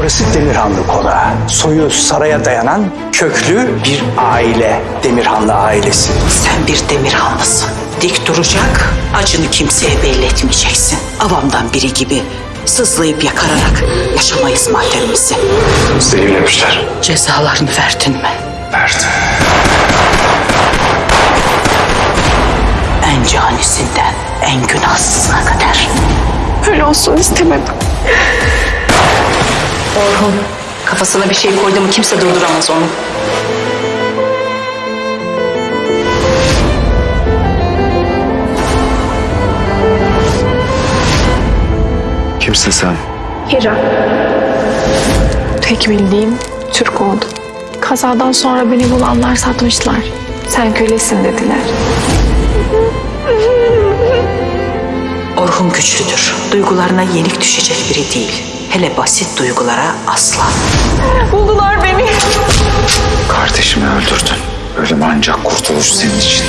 Burası Demirhanlı Konağı. Soyu saraya dayanan köklü bir aile. Demirhanlı ailesi. Sen bir Demirhanlısın. Dik duracak, acını kimseye belli etmeyeceksin. Avamdan biri gibi sızlayıp yakararak yaşamayız maddemizi. Zehirlemişler. Cezalarını verdin mi? Verdim. En canisinden en günahsızına kadar. Öyle olsun istemedim. Orhun kafasına bir şey koydu mu kimse durduramaz onu. Kimsin sen? Hira. Tek bildiğim Türk oldu. Kazadan sonra beni bulanlar satmışlar. Sen kölesin dediler. Orhun güçlüdür. Duygularına yenik düşecek biri değil. Hele basit duygulara asla. Buldular beni. Kardeşimi öldürdün. Ölüm ancak kurtuluş senin için.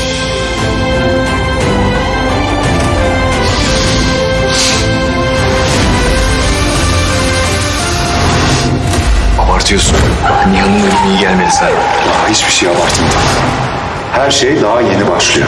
Abartıyorsun. Bak Nihan'ın ölümü iyi gelmedi sana. Daha hiçbir şey abartmadım. Her şey daha yeni başlıyor.